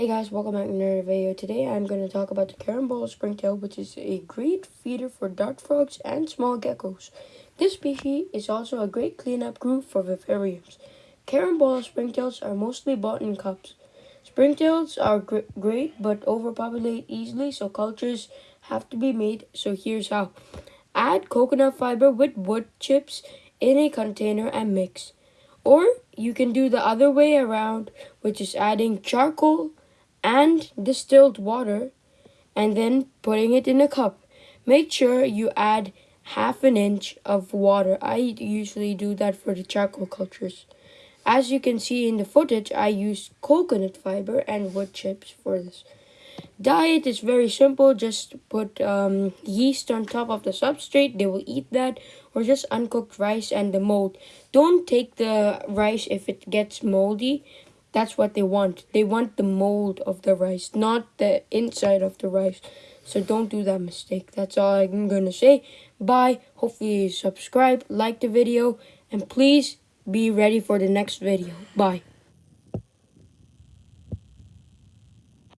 Hey guys, welcome back to another video. Today I'm going to talk about the carambola springtail, which is a great feeder for dart frogs and small geckos. This species is also a great cleanup group for vivariums. Carambola springtails are mostly bought in cups. Springtails are gr great but overpopulate easily, so cultures have to be made. So here's how. Add coconut fiber with wood chips in a container and mix. Or you can do the other way around, which is adding charcoal, and distilled water and then putting it in a cup. Make sure you add half an inch of water. I usually do that for the charcoal cultures. As you can see in the footage, I use coconut fiber and wood chips for this. Diet is very simple. Just put um, yeast on top of the substrate. They will eat that. Or just uncooked rice and the mold. Don't take the rice if it gets moldy that's what they want. They want the mold of the rice, not the inside of the rice. So don't do that mistake. That's all I'm going to say. Bye. Hopefully you subscribe, like the video, and please be ready for the next video. Bye.